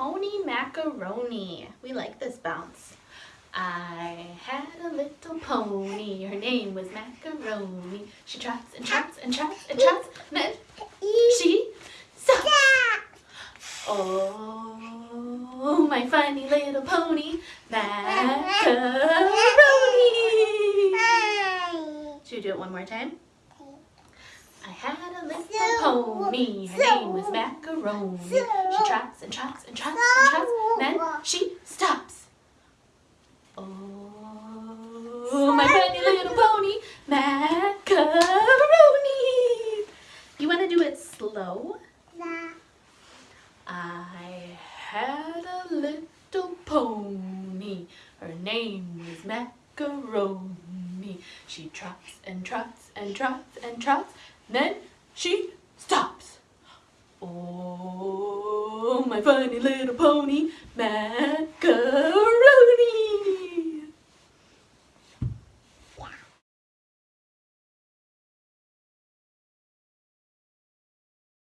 pony macaroni. We like this bounce. I had a little pony, her name was Macaroni. She trots and trots and trots and trots, then she stops. Oh, my funny little pony, Macaroni. Should we do it one more time? I had a little pony, her name was Macaroni. She trots and trots and trots and trots, then she stops. Oh, my funny little pony, Macaroni. You want to do it slow? I had a little pony, her name was Macaroni. She trots and trots and trots and trots, then she stops. Oh, my funny little pony, Macaroni.